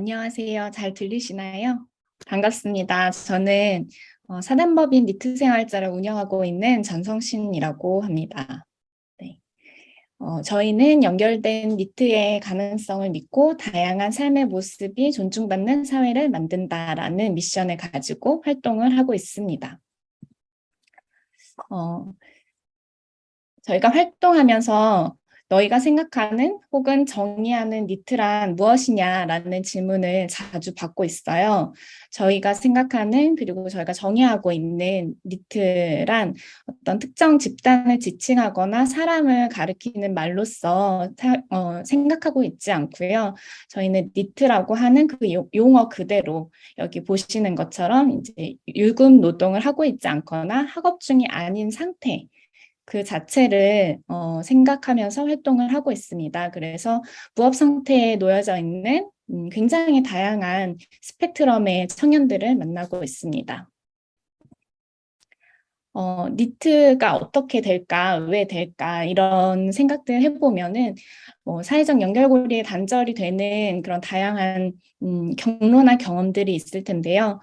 안녕하세요. 잘 들리시나요? 반갑습니다. 저는 어, 사단법인 니트 생활자를 운영하고 있는 전성신이라고 합니다. 네. 어, 저희는 연결된 니트의 가능성을 믿고 다양한 삶의 모습이 존중받는 사회를 만든다라는 미션을 가지고 활동을 하고 있습니다. 어, 저희가 활동하면서 너희가 생각하는 혹은 정의하는 니트란 무엇이냐라는 질문을 자주 받고 있어요. 저희가 생각하는 그리고 저희가 정의하고 있는 니트란 어떤 특정 집단을 지칭하거나 사람을 가리키는 말로서 사, 어, 생각하고 있지 않고요. 저희는 니트라고 하는 그 용어 그대로 여기 보시는 것처럼 이제 유급 노동을 하고 있지 않거나 학업 중이 아닌 상태 그 자체를 어, 생각하면서 활동을 하고 있습니다. 그래서 부업 상태에 놓여져 있는 음, 굉장히 다양한 스펙트럼의 청년들을 만나고 있습니다. 어, 니트가 어떻게 될까, 왜 될까 이런 생각들 해보면은 뭐 사회적 연결고리에 단절이 되는 그런 다양한 음, 경로나 경험들이 있을 텐데요.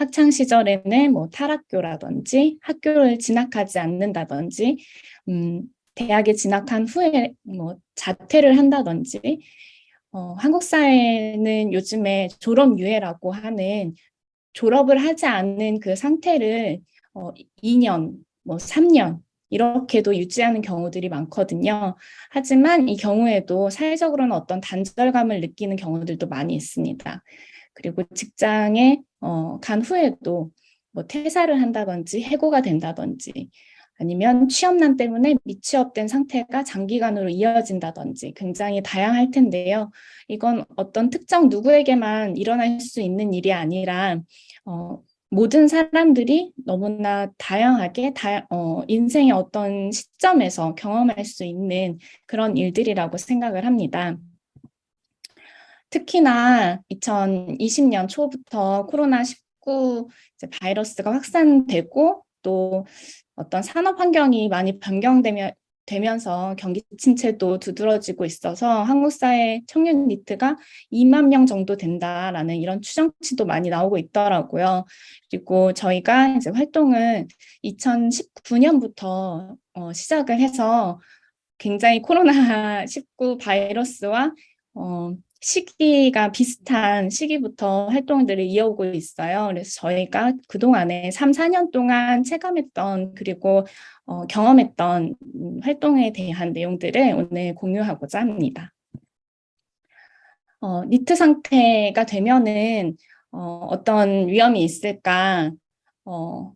학창 시절에는 뭐 탈학교라든지 학교를 진학하지 않는다든지 음, 대학에 진학한 후에 뭐 자퇴를 한다든지 어, 한국 사회는 요즘에 졸업 유예라고 하는 졸업을 하지 않는 그 상태를 어, 2년, 뭐 3년 이렇게도 유지하는 경우들이 많거든요. 하지만 이 경우에도 사회적으로는 어떤 단절감을 느끼는 경우들도 많이 있습니다. 그리고 직장에 어, 간 후에도 뭐 퇴사를 한다든지 해고가 된다든지 아니면 취업난 때문에 미취업된 상태가 장기간으로 이어진다든지 굉장히 다양할 텐데요. 이건 어떤 특정 누구에게만 일어날 수 있는 일이 아니라 어, 모든 사람들이 너무나 다양하게 다, 어, 인생의 어떤 시점에서 경험할 수 있는 그런 일들이라고 생각을 합니다. 특히나 2020년 초부터 코로나19 바이러스가 확산되고 또 어떤 산업 환경이 많이 변경되면 되면서 경기 침체도 두드러지고 있어서 한국 사회 청년 니트가 2만 명 정도 된다라는 이런 추정치도 많이 나오고 있더라고요. 그리고 저희가 이제 활동을 2019년부터 어, 시작을 해서 굉장히 코로나19 바이러스와 어, 시기가 비슷한 시기부터 활동들을 이어오고 있어요. 그래서 저희가 그동안에 3, 4년 동안 체감했던 그리고 어, 경험했던 활동에 대한 내용들을 오늘 공유하고자 합니다. 어, 니트 상태가 되면은 어, 어떤 위험이 있을까 어,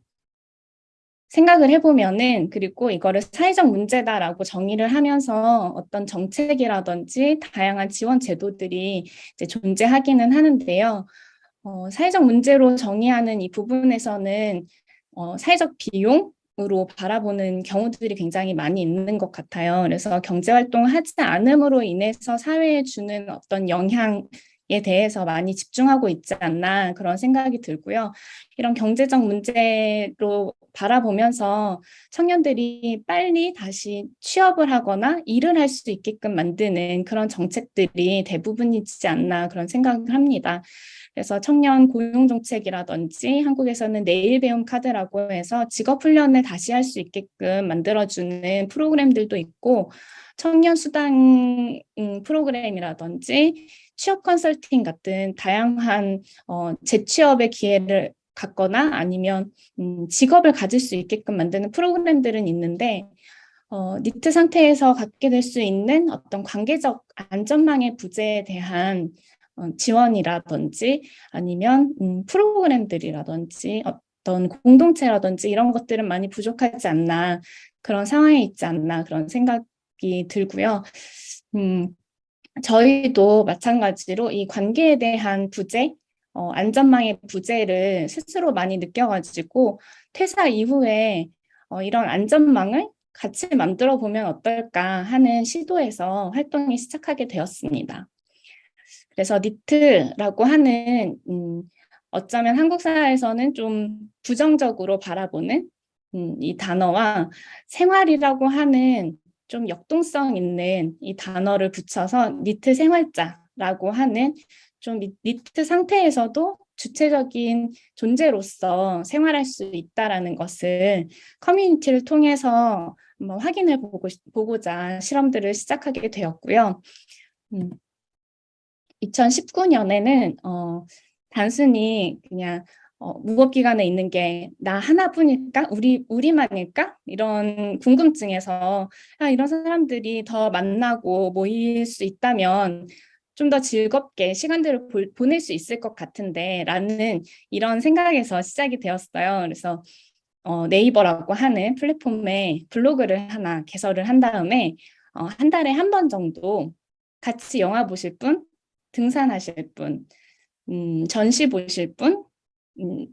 생각을 해보면은 그리고 이거를 사회적 문제다라고 정의를 하면서 어떤 정책이라든지 다양한 지원 제도들이 이제 존재하기는 하는데요. 어, 사회적 문제로 정의하는 이 부분에서는 어, 사회적 비용 으로 바라보는 경우들이 굉장히 많이 있는 것 같아요. 그래서 경제활동을 하지 않음으로 인해서 사회에 주는 어떤 영향 에 대해서 많이 집중하고 있지 않나 그런 생각이 들고요. 이런 경제적 문제로 바라보면서 청년들이 빨리 다시 취업을 하거나 일을 할 수 있게끔 만드는 그런 정책들이 대부분이지 않나 그런 생각을 합니다. 그래서 청년 고용 정책이라든지 한국에서는 내일 배움 카드라고 해서 직업 훈련을 다시 할 수 있게끔 만들어주는 프로그램들도 있고 청년 수당 음, 프로그램이라든지 취업 컨설팅 같은 다양한 어, 재취업의 기회를 갖거나 아니면 음, 직업을 가질 수 있게끔 만드는 프로그램들은 있는데 어, 니트 상태에서 갖게 될 수 있는 어떤 관계적 안전망의 부재에 대한 어, 지원이라든지 아니면 음, 프로그램들이라든지 어떤 공동체라든지 이런 것들은 많이 부족하지 않나 그런 상황에 있지 않나 그런 생각이 들고요. 음, 저희도 마찬가지로 이 관계에 대한 부재, 어, 안전망의 부재를 스스로 많이 느껴가지고 퇴사 이후에 어, 이런 안전망을 같이 만들어 보면 어떨까 하는 시도에서 활동이 시작하게 되었습니다. 그래서 니트라고 하는 음, 어쩌면 한국 사회에서는 좀 부정적으로 바라보는 음, 이 단어와 생활이라고 하는 좀 역동성 있는 이 단어를 붙여서 니트 생활자 니트라고 하는 좀 니트 상태에서도 주체적인 존재로서 생활할 수 있다라는 것을 커뮤니티를 통해서 한번 확인해 보고, 보고자 실험들을 시작하게 되었고요. 음, 2019년에는 어, 단순히 그냥 어, 무법기관에 있는 게 나 하나뿐일까? 우리, 우리만일까? 이런 궁금증에서 아, 이런 사람들이 더 만나고 모일 수 있다면 좀 더 즐겁게 시간들을 보, 보낼 수 있을 것 같은데 라는 이런 생각에서 시작이 되었어요. 그래서 어, 네이버라고 하는 플랫폼에 블로그를 하나 개설을 한 다음에 어, 한 달에 한 번 정도 같이 영화 보실 분, 등산하실 분, 음, 전시 보실 분, 음,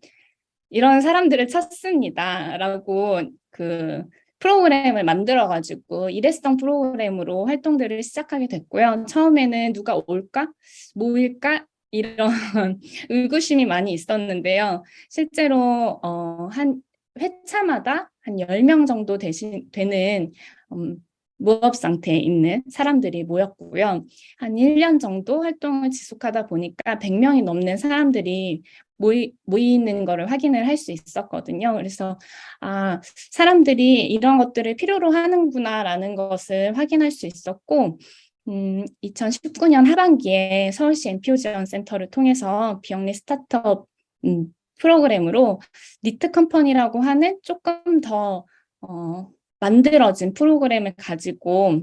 이런 사람들을 찾습니다. 라고 그 프로그램을 만들어가지고 일회성 프로그램으로 활동들을 시작하게 됐고요. 처음에는 누가 올까? 모일까? 이런 의구심이 많이 있었는데요. 실제로 어, 한 회차마다 한 10명 정도 되신, 되는 음, 무업 상태에 있는 사람들이 모였고요. 한 1년 정도 활동을 지속하다 보니까 100명이 넘는 사람들이 모이, 모이는 거를 확인을 할 수 있었거든요. 그래서 아 사람들이 이런 것들을 필요로 하는구나라는 것을 확인할 수 있었고 음, 2019년 하반기에 서울시 NPO 지원 센터를 통해서 비영리 스타트업 음, 프로그램으로 니트 컴퍼니라고 하는 조금 더 어, 만들어진 프로그램을 가지고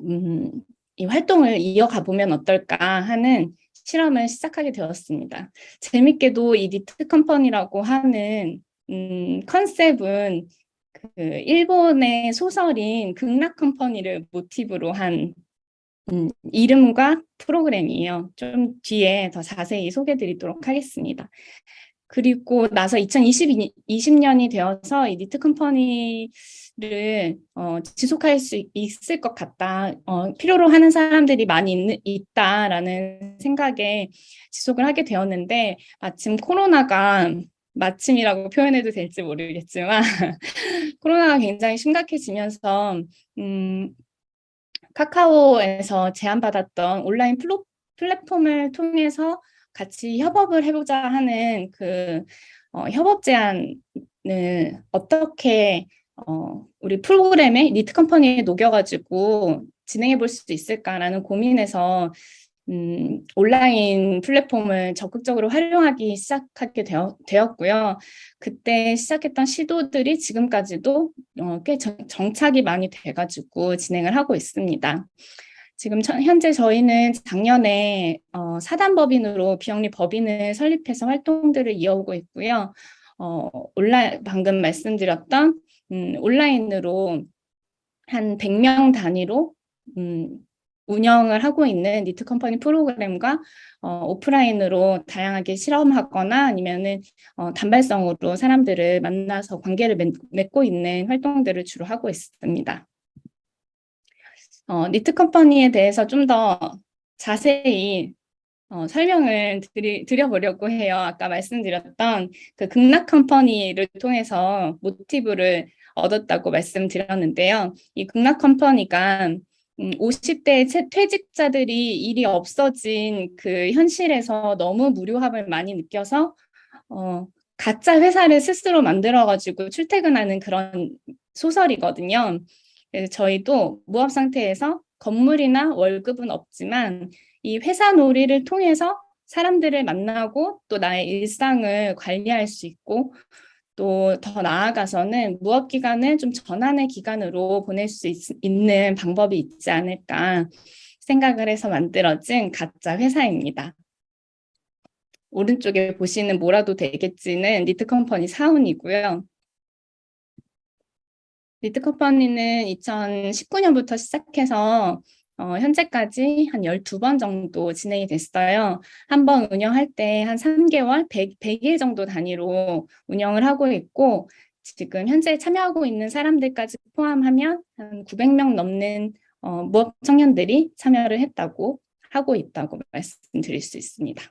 음, 이 활동을 이어가 보면 어떨까 하는 실험을 시작하게 되었습니다. 재밌게도 이 니트 컴퍼니라고 하는 음, 컨셉은 그 일본의 소설인 극락 컴퍼니를 모티브로 한 음, 이름과 프로그램이에요. 좀 뒤에 더 자세히 소개해 드리도록 하겠습니다. 그리고 나서 2020년이 되어서 이 니트 컴퍼니 를 어, 지속할 수 있을 것 같다. 어, 필요로 하는 사람들이 많이 있, 있다라는 생각에 지속을 하게 되었는데 마침 코로나가 마침이라고 표현해도 될지 모르겠지만 코로나가 굉장히 심각해지면서 음, 카카오에서 제안받았던 온라인 플로, 플랫폼을 통해서 같이 협업을 해보자 하는 그 어, 협업 제안을 어떻게 어, 우리 프로그램에 니트 컴퍼니에 녹여가지고 진행해 볼 수 있을까라는 고민에서 음, 온라인 플랫폼을 적극적으로 활용하기 시작하게 되어, 되었고요. 그때 시작했던 시도들이 지금까지도 어, 꽤 정, 정착이 많이 돼가지고 진행을 하고 있습니다. 지금 현재 저희는 작년에 어, 사단법인으로 비영리 법인을 설립해서 활동들을 이어오고 있고요. 어, 온라인 방금 말씀드렸던 음, 온라인으로 한 100명 단위로 음, 운영을 하고 있는 니트 컴퍼니 프로그램과 어, 오프라인으로 다양하게 실험하거나 아니면은 어, 단발성으로 사람들을 만나서 관계를 맺, 맺고 있는 활동들을 주로 하고 있습니다. 어, 니트 컴퍼니에 대해서 좀 더 자세히 어, 설명을 드리, 드려보려고 해요. 아까 말씀드렸던 그 극락 컴퍼니를 통해서 모티브를 얻었다고 말씀드렸는데요. 이 극락 컴퍼니가 음, 50대 퇴직자들이 일이 없어진 그 현실에서 너무 무료함을 많이 느껴서 어, 가짜 회사를 스스로 만들어가지고 출퇴근하는 그런 소설이거든요. 그래서 저희도 무업 상태에서 건물이나 월급은 없지만 이 회사 놀이를 통해서 사람들을 만나고 또 나의 일상을 관리할 수 있고 또 더 나아가서는 무업 기간을 좀 전환의 기간으로 보낼 수 있, 있는 방법이 있지 않을까 생각을 해서 만들어진 가짜 회사입니다. 오른쪽에 보시는 뭐라도 되겠지는 니트 컴퍼니 사운이고요. 니트 컴퍼니는 2019년부터 시작해서 어, 현재까지 한 12번 정도 진행이 됐어요. 한 번 운영할 때 한 3개월, 100, 100일 정도 단위로 운영을 하고 있고 지금 현재 참여하고 있는 사람들까지 포함하면 한 900명 넘는 어, 무업 청년들이 참여를 했다고 하고 있다고 말씀드릴 수 있습니다.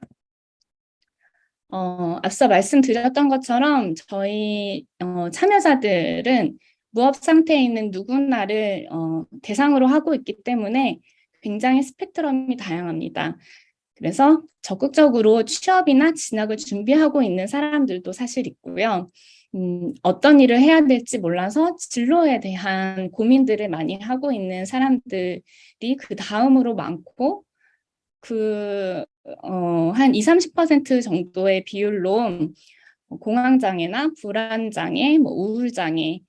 어, 앞서 말씀드렸던 것처럼 저희 어, 참여자들은 무업 상태에 있는 누구나를 어, 대상으로 하고 있기 때문에 굉장히 스펙트럼이 다양합니다. 그래서 적극적으로 취업이나 진학을 준비하고 있는 사람들도 사실 있고요. 음, 어떤 일을 해야 될지 몰라서 진로에 대한 고민들을 많이 하고 있는 사람들이 그 다음으로 많고 그, 어, 한 20, 30% 정도의 비율로 공황장애나 불안장애, 뭐 우울장애,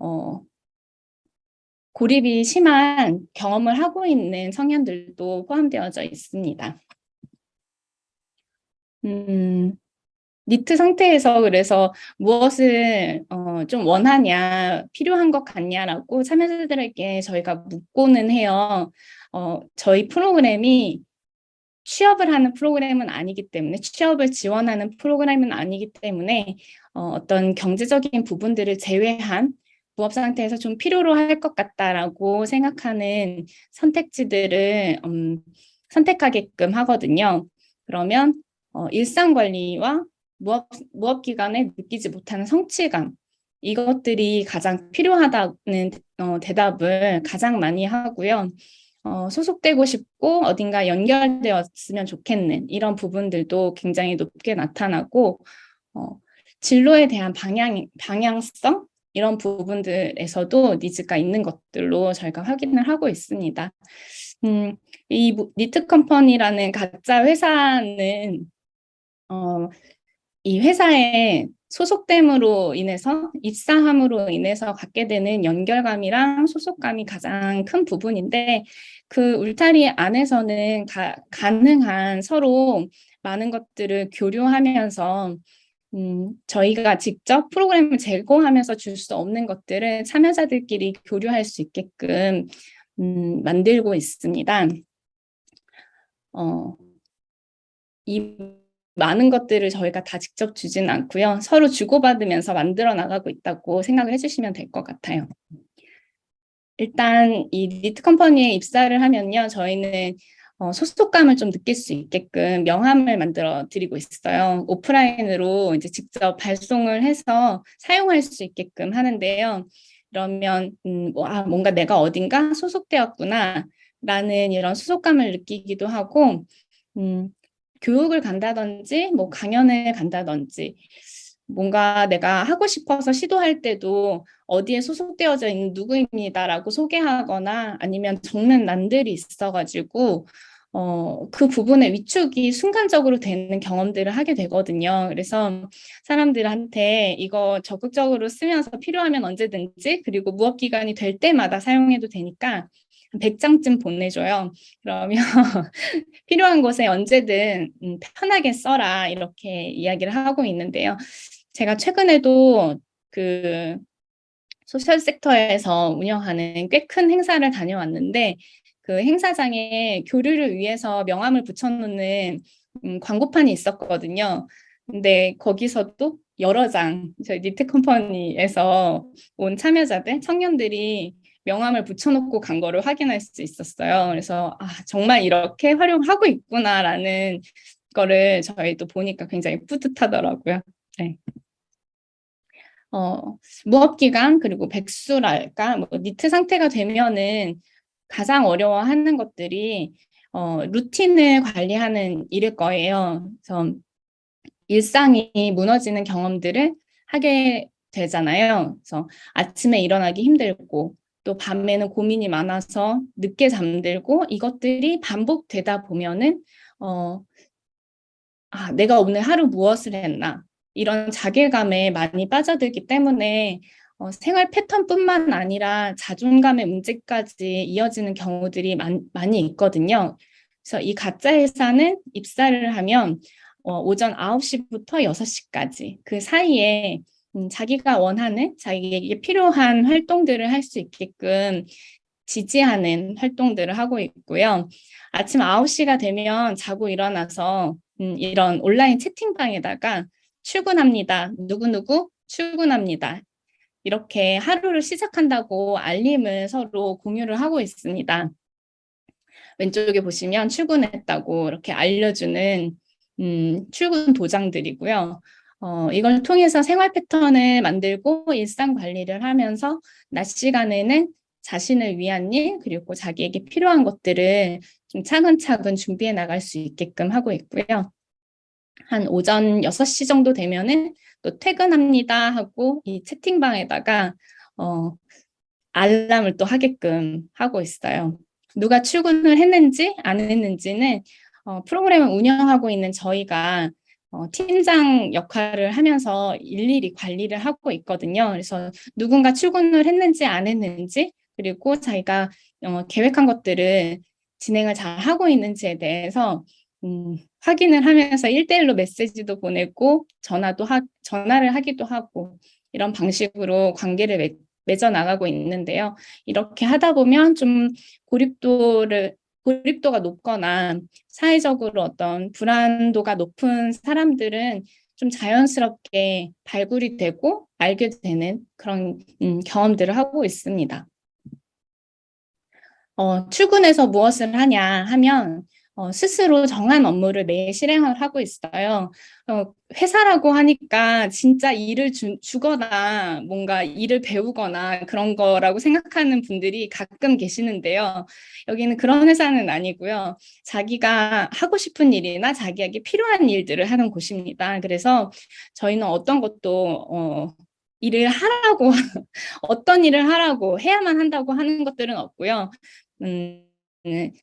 어, 고립이 심한 경험을 하고 있는 청년들도 포함되어져 있습니다. 음, 니트 상태에서 그래서 무엇을 어, 좀 원하냐, 필요한 것 같냐라고 참여자들에게 저희가 묻고는 해요. 어, 저희 프로그램이 취업을 하는 프로그램은 아니기 때문에 취업을 지원하는 프로그램은 아니기 때문에 어, 어떤 경제적인 부분들을 제외한 부업 상태에서 좀 필요로 할 것 같다라고 생각하는 선택지들을 음, 선택하게끔 하거든요. 그러면 어, 일상 관리와 무업, 무업 기간에 느끼지 못하는 성취감 이것들이 가장 필요하다는 어, 대답을 가장 많이 하고요. 어, 소속되고 싶고 어딘가 연결되었으면 좋겠는 이런 부분들도 굉장히 높게 나타나고 어, 진로에 대한 방향, 방향성 이런 부분들에서도 니즈가 있는 것들로 저희가 확인을 하고 있습니다. 음, 이 니트 컴퍼니라는 가짜 회사는 어, 이 회사에 소속됨으로 인해서 입사함으로 인해서 갖게 되는 연결감이랑 소속감이 가장 큰 부분인데 그 울타리 안에서는 가, 가능한 서로 많은 것들을 교류하면서 음, 저희가 직접 프로그램을 제공하면서 줄 수 없는 것들을 참여자들끼리 교류할 수 있게끔 음, 만들고 있습니다. 어, 이 많은 것들을 저희가 다 직접 주진 않고요. 서로 주고받으면서 만들어 나가고 있다고 생각을 해주시면 될 것 같아요. 일단 이 니트 컴퍼니에 입사를 하면요. 저희는 어, 소속감을 좀 느낄 수 있게끔 명함을 만들어 드리고 있어요. 오프라인으로 이제 직접 발송을 해서 사용할 수 있게끔 하는데요. 그러면 음, 뭐, 아, 뭔가 내가 어딘가 소속되었구나 라는 이런 소속감을 느끼기도 하고 음, 교육을 간다든지 뭐 강연을 간다든지 뭔가 내가 하고 싶어서 시도할 때도 어디에 소속되어져 있는 누구입니다라고 소개하거나 아니면 적는 난들이 있어가지고 어, 그 부분의 위축이 순간적으로 되는 경험들을 하게 되거든요. 그래서 사람들한테 이거 적극적으로 쓰면서 필요하면 언제든지 그리고 무업기간이 될 때마다 사용해도 되니까 100장쯤 보내줘요. 그러면 필요한 곳에 언제든 음, 편하게 써라 이렇게 이야기를 하고 있는데요. 제가 최근에도 그 소셜 섹터에서 운영하는 꽤 큰 행사를 다녀왔는데 그 행사장에 교류를 위해서 명함을 붙여놓는 음, 광고판이 있었거든요. 근데 거기서도 여러 장 저희 니트 컴퍼니에서 온 참여자들, 청년들이 명함을 붙여놓고 간 거를 확인할 수 있었어요. 그래서 아, 정말 이렇게 활용하고 있구나라는 거를 저희도 보니까 굉장히 뿌듯하더라고요. 네. 어, 무업기간 그리고 백수랄까 뭐 니트 상태가 되면은 가장 어려워하는 것들이 어, 루틴을 관리하는 일일 거예요. 그래서 일상이 무너지는 경험들을 하게 되잖아요. 그래서 아침에 일어나기 힘들고 또 밤에는 고민이 많아서 늦게 잠들고 이것들이 반복되다 보면은 어, 아, 내가 오늘 하루 무엇을 했나 이런 자괴감에 많이 빠져들기 때문에 어, 생활 패턴뿐만 아니라 자존감의 문제까지 이어지는 경우들이 많, 많이 있거든요. 그래서 이 가짜 회사는 입사를 하면 어, 오전 9시부터 6시까지 그 사이에 음, 자기가 원하는 자기에게 필요한 활동들을 할 수 있게끔 지지하는 활동들을 하고 있고요. 아침 9시가 되면 자고 일어나서 음, 이런 온라인 채팅방에다가 출근합니다. 누구누구 출근합니다. 이렇게 하루를 시작한다고 알림을 서로 공유를 하고 있습니다. 왼쪽에 보시면 출근했다고 이렇게 알려주는 음, 출근 도장들이고요. 어, 이걸 통해서 생활 패턴을 만들고 일상 관리를 하면서 낮 시간에는 자신을 위한 일 그리고 자기에게 필요한 것들을 좀 차근차근 준비해 나갈 수 있게끔 하고 있고요. 한 오전 6시 정도 되면은 또 퇴근합니다 하고 이 채팅방에다가 어, 알람을 또 하게끔 하고 있어요. 누가 출근을 했는지 안 했는지는 어, 프로그램을 운영하고 있는 저희가 어, 팀장 역할을 하면서 일일이 관리를 하고 있거든요. 그래서 누군가 출근을 했는지 안 했는지 그리고 자기가 어, 계획한 것들을 진행을 잘 하고 있는지에 대해서 음, 확인을 하면서 일대일로 메시지도 보내고 전화도 하, 전화를 하기도 하고 이런 방식으로 관계를 맺, 맺어 나가고 있는데요. 이렇게 하다 보면 좀 고립도를 고립도가 높거나 사회적으로 어떤 불안도가 높은 사람들은 좀 자연스럽게 발굴이 되고 알게 되는 그런 음, 경험들을 하고 있습니다. 어, 출근해서 무엇을 하냐 하면 어, 스스로 정한 업무를 매일 실행을 하고 있어요. 어, 회사라고 하니까 진짜 일을 주, 주거나 뭔가 일을 배우거나 그런 거라고 생각하는 분들이 가끔 계시는데요. 여기는 그런 회사는 아니고요. 자기가 하고 싶은 일이나 자기에게 필요한 일들을 하는 곳입니다. 그래서 저희는 어떤 것도 어, 일을 하라고 어떤 일을 하라고 해야만 한다고 하는 것들은 없고요. 음, 네,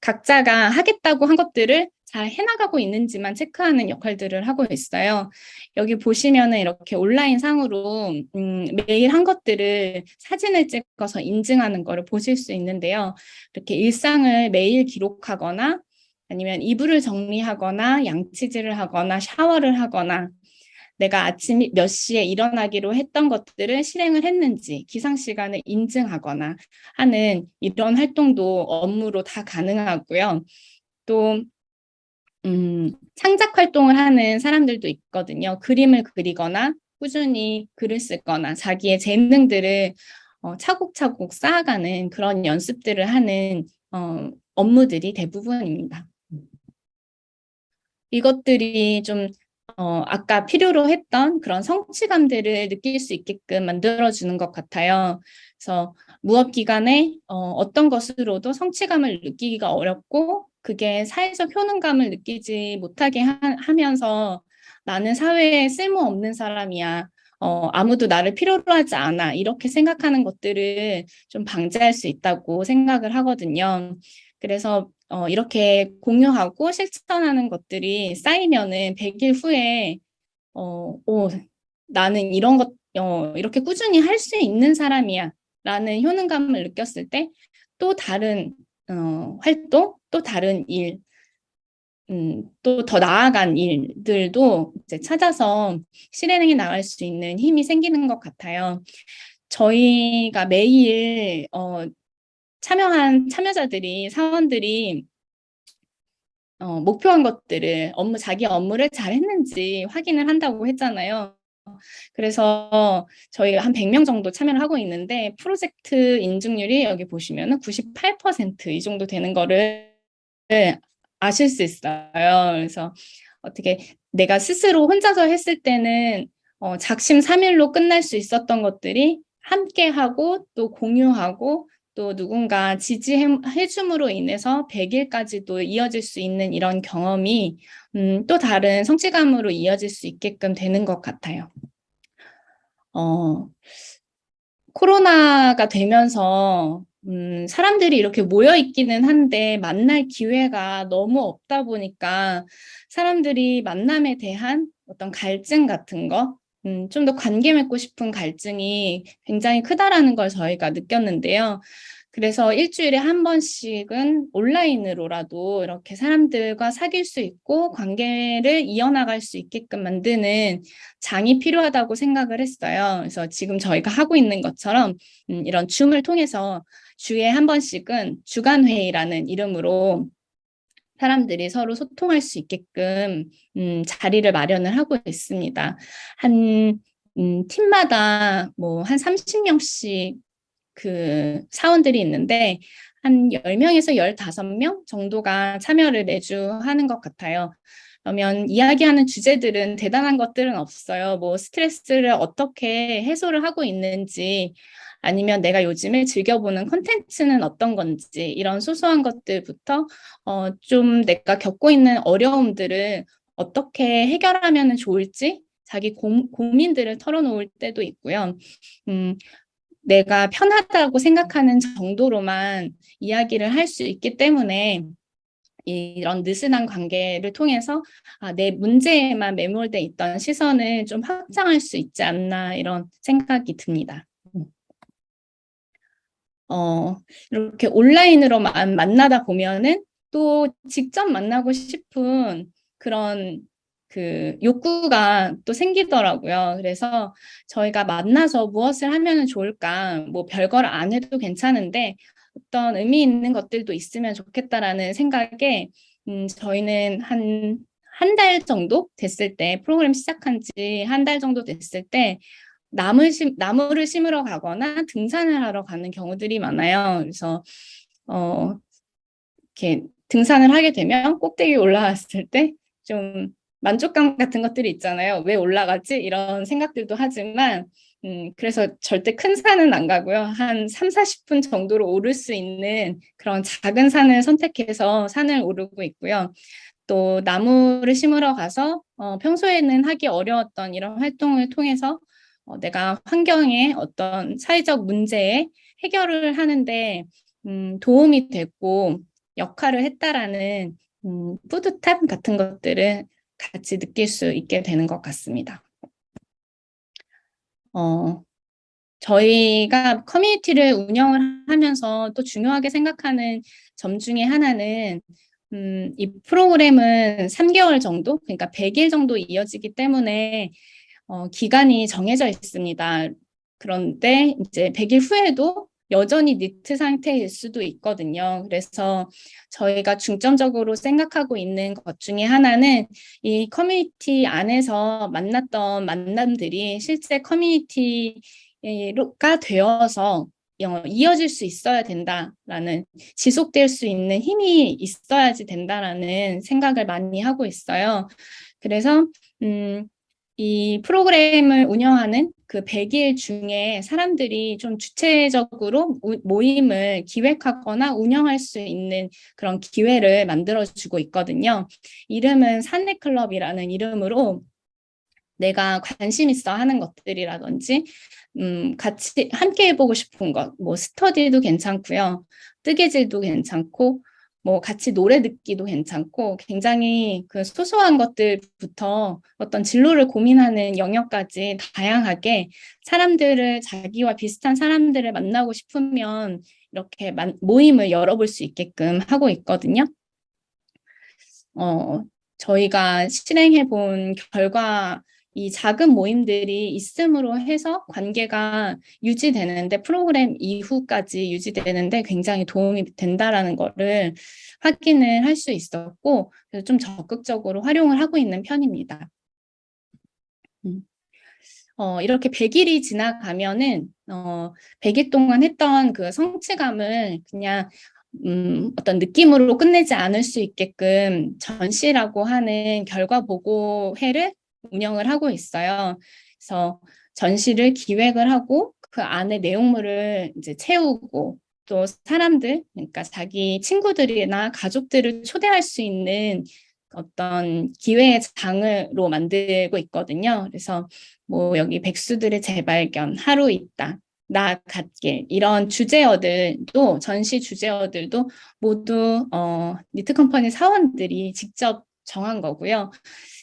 각자가 하겠다고 한 것들을 잘 해나가고 있는지만 체크하는 역할들을 하고 있어요. 여기 보시면은 이렇게 온라인 상으로 음, 매일 한 것들을 사진을 찍어서 인증하는 거를 보실 수 있는데요. 이렇게 일상을 매일 기록하거나 아니면 이불을 정리하거나 양치질을 하거나 샤워를 하거나 내가 아침 몇 시에 일어나기로 했던 것들을 실행을 했는지 기상 시간을 인증하거나 하는 이런 활동도 업무로 다 가능하고요. 또 음, 창작 활동을 하는 사람들도 있거든요. 그림을 그리거나 꾸준히 글을 쓰거나 자기의 재능들을 어, 차곡차곡 쌓아가는 그런 연습들을 하는 어, 업무들이 대부분입니다. 이것들이 좀 어, 아까 필요로 했던 그런 성취감들을 느낄 수 있게끔 만들어주는 것 같아요. 그래서 무업 기간에 어, 떤 것으로도 성취감을 느끼기가 어렵고 그게 사회적 효능감을 느끼지 못하게 하, 면서 나는 사회에 쓸모없는 사람이야. 어, 아무도 나를 필요로 하지 않아. 이렇게 생각하는 것들을 좀 방지할 수 있다고 생각을 하거든요. 그래서 어, 이렇게 공유하고 실천하는 것들이 쌓이면은 100일 후에 어, 오, 나는 이런 것 어, 이렇게 꾸준히 할 수 있는 사람이야 라는 효능감을 느꼈을 때 또 다른 어, 활동, 또 다른 일, 음, 또 더 나아간 일들도 이제 찾아서 실행해 나갈 수 있는 힘이 생기는 것 같아요. 저희가 매일 어, 참여한 참여자들이 사원들이 어, 목표한 것들을 업무 자기 업무를 잘 했는지 확인을 한다고 했잖아요. 그래서 저희가 한 100명 정도 참여를 하고 있는데 프로젝트 인증률이 여기 보시면 98%이 정도 되는 거를 아실 수 있어요. 그래서 어떻게 내가 스스로 혼자서 했을 때는 어, 작심 삼일로 끝날 수 있었던 것들이 함께 하고 또 공유하고 또 누군가 지지해줌으로 인해서 100일까지도 이어질 수 있는 이런 경험이 음, 또 다른 성취감으로 이어질 수 있게끔 되는 것 같아요. 어, 코로나가 되면서 음, 사람들이 이렇게 모여 있기는 한데 만날 기회가 너무 없다 보니까 사람들이 만남에 대한 어떤 갈증 같은 거 음, 좀 더 관계 맺고 싶은 갈증이 굉장히 크다라는 걸 저희가 느꼈는데요. 그래서 일주일에 한 번씩은 온라인으로라도 이렇게 사람들과 사귈 수 있고 관계를 이어나갈 수 있게끔 만드는 장이 필요하다고 생각을 했어요. 그래서 지금 저희가 하고 있는 것처럼 음, 이런 줌을 통해서 주에 한 번씩은 주간회의라는 이름으로 사람들이 서로 소통할 수 있게끔 음, 자리를 마련을 하고 있습니다. 한 음, 팀마다 뭐 한 30명씩 그 사원들이 있는데 한 10명에서 15명 정도가 참여를 매주 하는 것 같아요. 그러면 이야기하는 주제들은 대단한 것들은 없어요. 뭐 스트레스를 어떻게 해소를 하고 있는지 아니면 내가 요즘에 즐겨보는 콘텐츠는 어떤 건지 이런 소소한 것들부터 어, 좀 내가 겪고 있는 어려움들을 어떻게 해결하면 좋을지 자기 고, 고민들을 털어놓을 때도 있고요. 음, 내가 편하다고 생각하는 정도로만 이야기를 할 수 있기 때문에 이런 느슨한 관계를 통해서 아, 내 문제에만 매몰돼 있던 시선을 좀 확장할 수 있지 않나 이런 생각이 듭니다. 음. 어, 이렇게 온라인으로만 만나다 보면은 또 직접 만나고 싶은 그런 그 욕구가 또 생기더라고요. 그래서 저희가 만나서 무엇을 하면 좋을까, 뭐 별걸 안 해도 괜찮은데 어떤 의미 있는 것들도 있으면 좋겠다라는 생각에 음, 저희는 한 한 달 정도 됐을 때 프로그램 시작한 지 한 달 정도 됐을 때 나무 심, 나무를 심으러 가거나 등산을 하러 가는 경우들이 많아요. 그래서 어, 이렇게 등산을 하게 되면 꼭대기 올라왔을 때 좀 만족감 같은 것들이 있잖아요. 왜 올라가지? 이런 생각들도 하지만 음, 그래서 절대 큰 산은 안 가고요. 한 3, 40분 정도로 오를 수 있는 그런 작은 산을 선택해서 산을 오르고 있고요. 또 나무를 심으러 가서 어, 평소에는 하기 어려웠던 이런 활동을 통해서 어, 내가 환경에 어떤 사회적 문제에 해결을 하는데 음, 도움이 됐고 역할을 했다라는 음, 뿌듯함 같은 것들을 같이 느낄 수 있게 되는 것 같습니다. 어, 저희가 커뮤니티를 운영을 하면서 또 중요하게 생각하는 점 중에 하나는 음, 이 프로그램은 3개월 정도, 그러니까 100일 정도 이어지기 때문에 어, 기간이 정해져 있습니다. 그런데 이제 100일 후에도 여전히 니트 상태일 수도 있거든요. 그래서 저희가 중점적으로 생각하고 있는 것 중에 하나는 이 커뮤니티 안에서 만났던 만남들이 실제 커뮤니티가 되어서 이어질 수 있어야 된다라는 지속될 수 있는 힘이 있어야지 된다라는 생각을 많이 하고 있어요. 그래서 음, 이 프로그램을 운영하는 그 100일 중에 사람들이 좀 주체적으로 모임을 기획하거나 운영할 수 있는 그런 기회를 만들어주고 있거든요. 이름은 산내클럽이라는 이름으로 내가 관심 있어 하는 것들이라든지 음, 같이 함께 해보고 싶은 것, 뭐 스터디도 괜찮고요. 뜨개질도 괜찮고 뭐 같이 노래 듣기도 괜찮고 굉장히 그 소소한 것들부터 어떤 진로를 고민하는 영역까지 다양하게 사람들을 자기와 비슷한 사람들을 만나고 싶으면 이렇게 모임을 열어볼 수 있게끔 하고 있거든요. 어, 저희가 실행해 본 결과 이 작은 모임들이 있음으로 해서 관계가 유지되는데 프로그램 이후까지 유지되는데 굉장히 도움이 된다라는 거를 확인을 할 수 있었고 그래서 좀 적극적으로 활용을 하고 있는 편입니다. 음. 어, 이렇게 100일이 지나가면은 어, 100일 동안 했던 그 성취감을 그냥 음, 어떤 느낌으로 끝내지 않을 수 있게끔 전시라고 하는 결과 보고회를 운영을 하고 있어요. 그래서 전시를 기획을 하고 그 안에 내용물을 이제 채우고 또 사람들, 그러니까 자기 친구들이나 가족들을 초대할 수 있는 어떤 기회의 장으로 만들고 있거든요. 그래서 뭐 여기 백수들의 재발견, 하루 있다, 나 갓길 이런 주제어들도 전시 주제어들도 모두 어, 니트 컴퍼니 사원들이 직접 정한 거고요.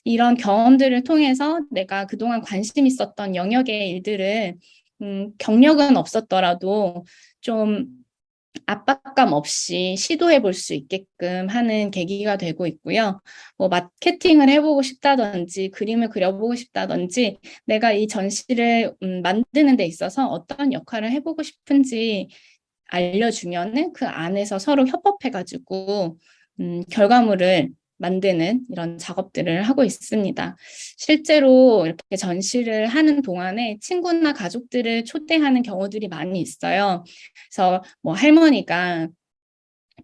이런 경험들을 통해서 내가 그동안 관심 있었던 영역의 일들을 음, 경력은 없었더라도 좀 압박감 없이 시도해 볼 수 있게끔 하는 계기가 되고 있고요. 뭐 마케팅을 해보고 싶다든지 그림을 그려보고 싶다든지 내가 이 전시를 음, 만드는 데 있어서 어떤 역할을 해보고 싶은지 알려주면 은 그 안에서 서로 협업해가지고 음, 결과물을 만드는 이런 작업들을 하고 있습니다. 실제로 이렇게 전시를 하는 동안에 친구나 가족들을 초대하는 경우들이 많이 있어요. 그래서 뭐 할머니가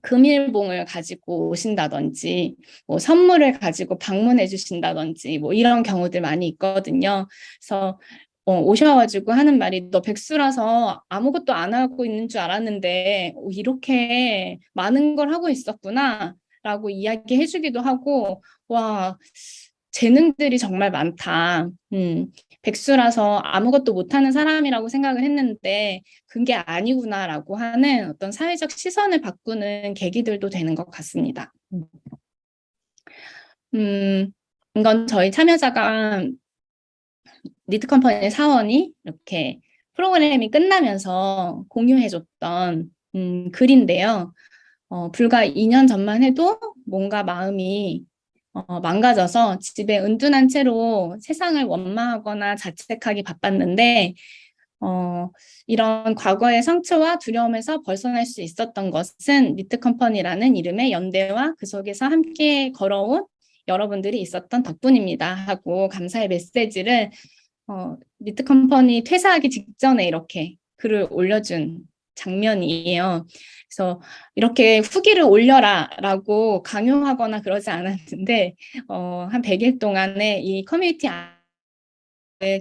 금일봉을 가지고 오신다든지 뭐 선물을 가지고 방문해 주신다든지 뭐 이런 경우들 많이 있거든요. 그래서 어, 오셔가지고 하는 말이 너 백수라서 아무것도 안 하고 있는 줄 알았는데 어, 이렇게 많은 걸 하고 있었구나 라고 이야기해 주기도 하고 와 재능들이 정말 많다. 음, 백수라서 아무것도 못하는 사람이라고 생각을 했는데 그게 아니구나라고 하는 어떤 사회적 시선을 바꾸는 계기들도 되는 것 같습니다. 음, 이건 저희 참여자가 니트 컴퍼니 사원이 이렇게 프로그램이 끝나면서 공유해줬던 음, 글인데요. 어, 불과 2년 전만 해도 뭔가 마음이 어, 망가져서 집에 은둔한 채로 세상을 원망하거나 자책하기 바빴는데 어, 이런 과거의 상처와 두려움에서 벗어날 수 있었던 것은 니트 컴퍼니라는 이름의 연대와 그 속에서 함께 걸어온 여러분들이 있었던 덕분입니다 하고 감사의 메시지를 어, 니트 컴퍼니 퇴사하기 직전에 이렇게 글을 올려준 장면이에요. 그래서 이렇게 후기를 올려라 라고 강요하거나 그러지 않았는데 어, 한 100일 동안에 이 커뮤니티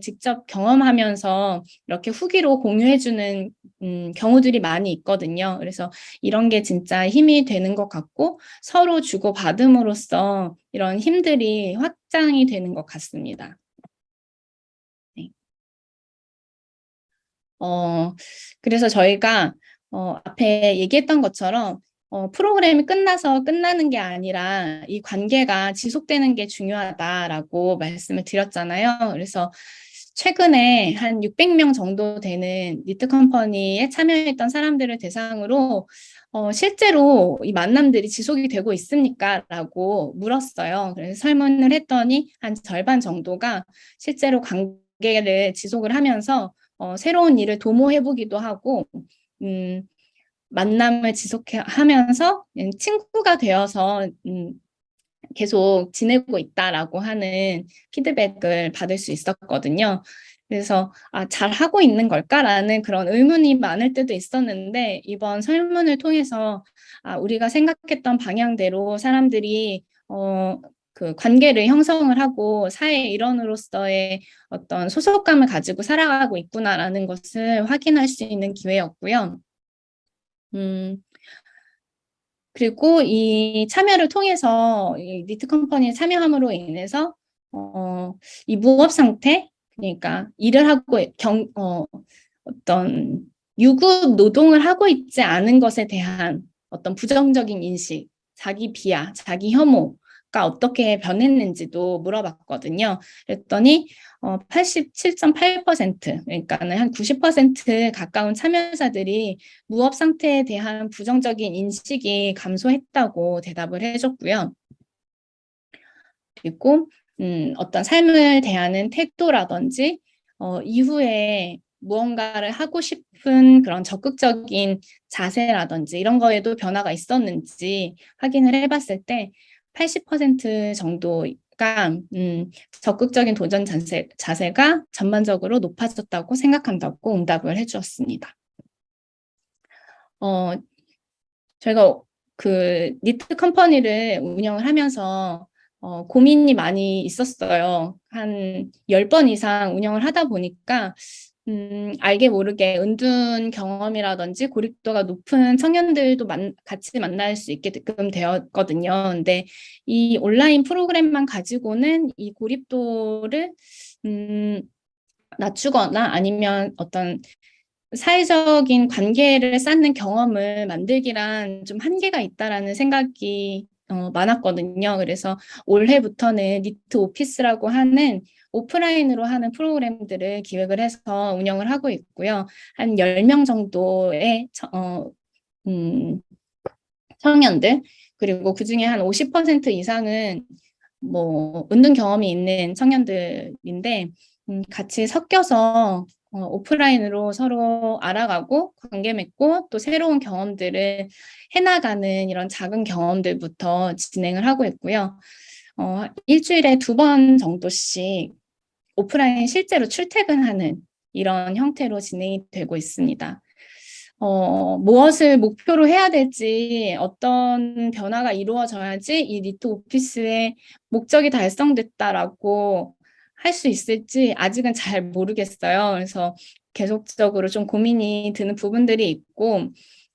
직접 경험하면서 이렇게 후기로 공유해주는 음, 경우들이 많이 있거든요. 그래서 이런 게 진짜 힘이 되는 것 같고 서로 주고받음으로써 이런 힘들이 확장이 되는 것 같습니다. 어, 그래서 저희가 어, 앞에 얘기했던 것처럼 어, 프로그램이 끝나서 끝나는 게 아니라 이 관계가 지속되는 게 중요하다라고 말씀을 드렸잖아요. 그래서 최근에 한 600명 정도 되는 니트 컴퍼니에 참여했던 사람들을 대상으로 어, 실제로 이 만남들이 지속이 되고 있습니까? 라고 물었어요. 그래서 설문을 했더니 한 절반 정도가 실제로 관계를 지속을 하면서 어, 새로운 일을 도모해보기도 하고 음, 만남을 지속하면서 친구가 되어서 음, 계속 지내고 있다라고 하는 피드백을 받을 수 있었거든요. 그래서 아, 잘 하고 있는 걸까라는 그런 의문이 많을 때도 있었는데 이번 설문을 통해서 아, 우리가 생각했던 방향대로 사람들이 어, 그 관계를 형성을 하고 사회 일원으로서의 어떤 소속감을 가지고 살아가고 있구나라는 것을 확인할 수 있는 기회였고요. 음, 그리고 이 참여를 통해서 이 니트 컴퍼니에 참여함으로 인해서 어, 이 무업 상태, 그러니까 일을 하고 경, 어, 어떤 유급 노동을 하고 있지 않은 것에 대한 어떤 부정적인 인식, 자기 비하, 자기 혐오, 가 어떻게 변했는지도 물어봤거든요. 그랬더니 어, 87.8% 그러니까는 한 90% 가까운 참여자들이 무업 상태에 대한 부정적인 인식이 감소했다고 대답을 해줬고요. 그리고 음, 어떤 삶을 대하는 태도라든지 어, 이후에 무언가를 하고 싶은 그런 적극적인 자세라든지 이런 거에도 변화가 있었는지 확인을 해봤을 때 80% 정도가 음, 적극적인 도전 자세, 자세가 전반적으로 높아졌다고 생각한다고 응답을 해주었습니다. 어, 저희가 그 니트 컴퍼니를 운영을 하면서 어, 고민이 많이 있었어요. 한 10번 이상 운영을 하다 보니까 음, 알게 모르게 은둔 경험이라든지 고립도가 높은 청년들도 만, 같이 만날 수 있게끔 되었거든요. 근데 이 온라인 프로그램만 가지고는 이 고립도를 음, 낮추거나 아니면 어떤 사회적인 관계를 쌓는 경험을 만들기란 좀 한계가 있다라는 생각이 어, 많았거든요. 그래서 올해부터는 니트 오피스라고 하는 오프라인으로 하는 프로그램들을 기획을 해서 운영을 하고 있고요. 한 10명 정도의 어, 음, 청년들 그리고 그중에 한 50% 이상은 뭐 은둔 경험이 있는 청년들인데 음, 같이 섞여서 어, 오프라인으로 서로 알아가고 관계 맺고 또 새로운 경험들을 해나가는 이런 작은 경험들부터 진행을 하고 있고요. 어, 일주일에 두 번 정도씩 오프라인 실제로 출퇴근하는 이런 형태로 진행이 되고 있습니다. 어, 무엇을 목표로 해야 될지 어떤 변화가 이루어져야지 이 니트 오피스의 목적이 달성됐다라고 할 수 있을지 아직은 잘 모르겠어요. 그래서 계속적으로 좀 고민이 드는 부분들이 있고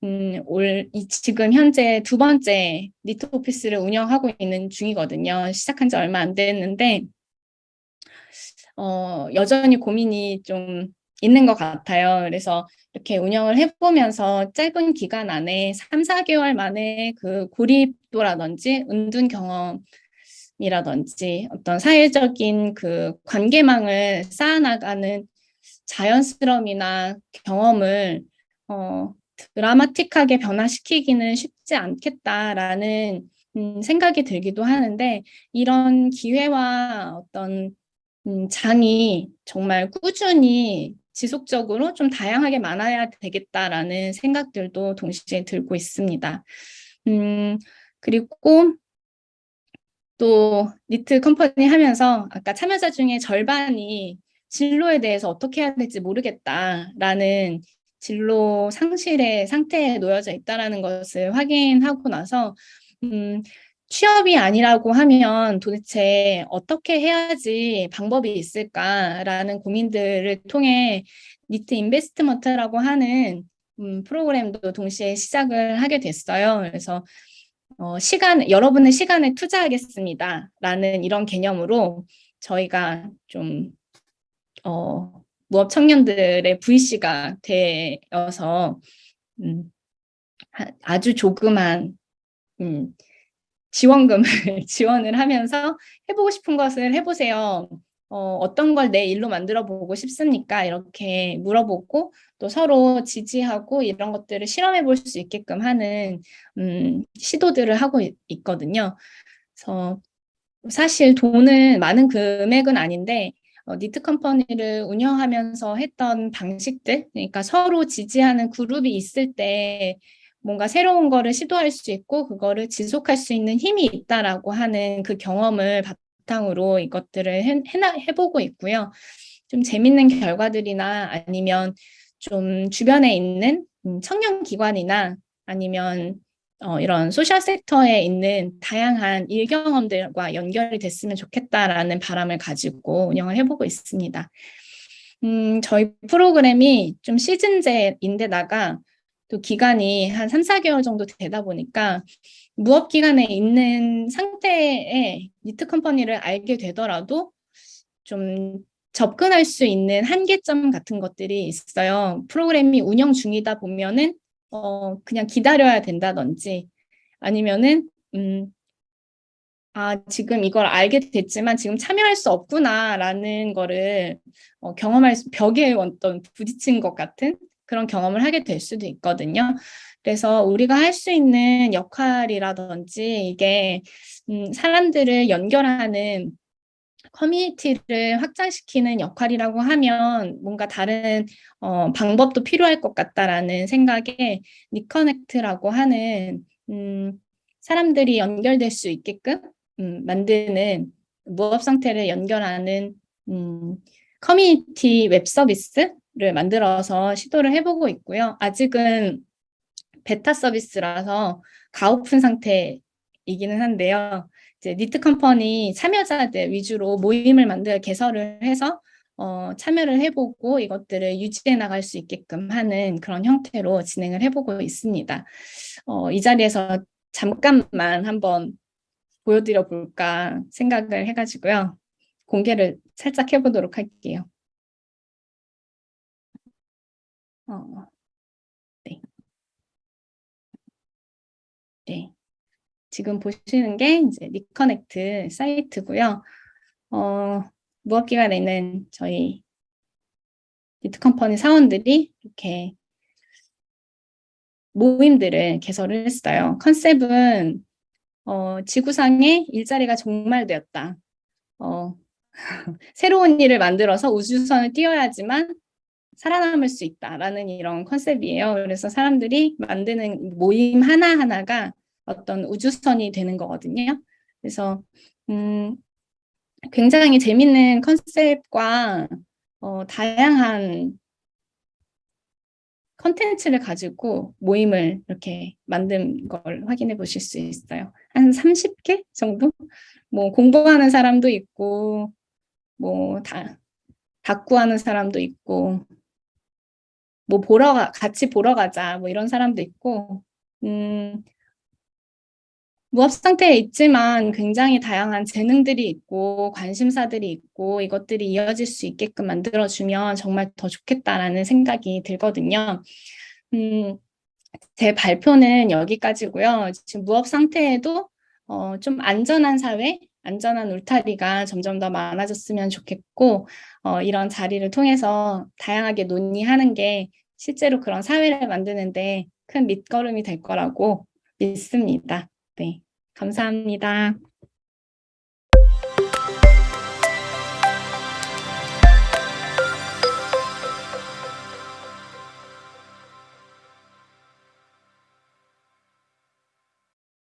음, 올, 이, 지금 현재 두 번째 니트 오피스를 운영하고 있는 중이거든요. 시작한 지 얼마 안 됐는데 어, 여전히 고민이 좀 있는 것 같아요. 그래서 이렇게 운영을 해보면서 짧은 기간 안에 3, 4개월 만에 그 고립도라든지 은둔 경험 이라든지 어떤 사회적인 그 관계망을 쌓아나가는 자연스러움이나 경험을 어, 드라마틱하게 변화시키기는 쉽지 않겠다라는 음, 생각이 들기도 하는데 이런 기회와 어떤 음, 장이 정말 꾸준히 지속적으로 좀 다양하게 많아야 되겠다라는 생각들도 동시에 들고 있습니다. 음, 그리고 또 니트 컴퍼니 하면서 아까 참여자 중에 절반이 진로에 대해서 어떻게 해야 될지 모르겠다라는 진로 상실의 상태에 놓여져 있다는 것을 확인하고 나서 음, 취업이 아니라고 하면 도대체 어떻게 해야지 방법이 있을까라는 고민들을 통해 니트 인베스트먼트라고 하는 음, 프로그램도 동시에 시작을 하게 됐어요. 그래서 어, 시간, 여러분의 시간을 투자하겠습니다. 라는 이런 개념으로 저희가 좀 어, 무업 청년들의 VC가 되어서 음, 아주 조그만 음, 지원금을 지원을 하면서 해보고 싶은 것을 해보세요. 어, 어떤 걸 내 일로 만들어 보고 싶습니까? 이렇게 물어보고 또 서로 지지하고 이런 것들을 실험해 볼 수 있게끔 하는 음, 시도들을 하고 있, 있거든요. 그래서 사실 돈은 많은 금액은 아닌데 어, 니트 컴퍼니를 운영하면서 했던 방식들 그러니까 서로 지지하는 그룹이 있을 때 뭔가 새로운 거를 시도할 수 있고 그거를 지속할 수 있는 힘이 있다라고 하는 그 경험을 바탕으로 이것들을 해, 해보고 있고요. 좀 재밌는 결과들이나 아니면 좀 주변에 있는 음, 청년 기관이나 아니면 어, 이런 소셜 섹터에 있는 다양한 일 경험들과 연결이 됐으면 좋겠다라는 바람을 가지고 운영을 해보고 있습니다. 음, 저희 프로그램이 좀 시즌제인데다가 또 기간이 한 3, 4개월 정도 되다 보니까 무업 기간에 있는 상태의 니트 컴퍼니를 알게 되더라도 좀 접근할 수 있는 한계점 같은 것들이 있어요. 프로그램이 운영 중이다 보면은 어 그냥 기다려야 된다든지 아니면은 음 아, 지금 이걸 알게 됐지만 지금 참여할 수 없구나라는 거를 어, 경험할 수, 벽에 어떤 부딪힌 것 같은 그런 경험을 하게 될 수도 있거든요. 그래서 우리가 할 수 있는 역할이라든지 이게 음, 사람들을 연결하는 커뮤니티를 확장시키는 역할이라고 하면 뭔가 다른 어, 방법도 필요할 것 같다라는 생각에 니커넥트라고 하는 음, 사람들이 연결될 수 있게끔 음, 만드는 무업 상태를 연결하는 음, 커뮤니티 웹 서비스 를 만들어서 시도를 해보고 있고요. 아직은 베타 서비스라서 가오픈 상태이기는 한데요. 이제 니트 컴퍼니 참여자들 위주로 모임을 만들 개설을 해서 어, 참여를 해보고 이것들을 유지해 나갈 수 있게끔 하는 그런 형태로 진행을 해보고 있습니다. 어, 이 자리에서 잠깐만 한번 보여드려 볼까 생각을 해가지고요. 공개를 살짝 해보도록 할게요. 어, 네. 네. 지금 보시는 게 이제 리커넥트 사이트고요. 어, 무업기관에 있는 저희 니트 컴퍼니 사원들이 이렇게 모임들을 개설을 했어요. 컨셉은 어, 지구상에 일자리가 종말되었다. 어, 새로운 일을 만들어서 우주선을 띄워야지만 살아남을 수 있다라는 이런 컨셉이에요. 그래서 사람들이 만드는 모임 하나하나가 어떤 우주선이 되는 거거든요. 그래서 음, 굉장히 재밌는 컨셉과 어, 다양한 컨텐츠를 가지고 모임을 이렇게 만든 걸 확인해 보실 수 있어요. 한 30개 정도? 뭐 공부하는 사람도 있고 뭐 다, 다구하는 사람도 있고 뭐 보러 가, 같이 보러 가자 뭐 이런 사람도 있고 음, 무업 상태에 있지만 굉장히 다양한 재능들이 있고 관심사들이 있고 이것들이 이어질 수 있게끔 만들어주면 정말 더 좋겠다라는 생각이 들거든요. 음, 제 발표는 여기까지고요. 지금 무업 상태에도 어, 좀 안전한 사회, 안전한 울타리가 점점 더 많아졌으면 좋겠고 어, 이런 자리를 통해서 다양하게 논의하는 게 실제로 그런 사회를 만드는데 큰 밑거름이 될 거라고 믿습니다. 네, 감사합니다.